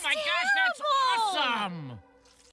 Oh my gosh, that's awesome!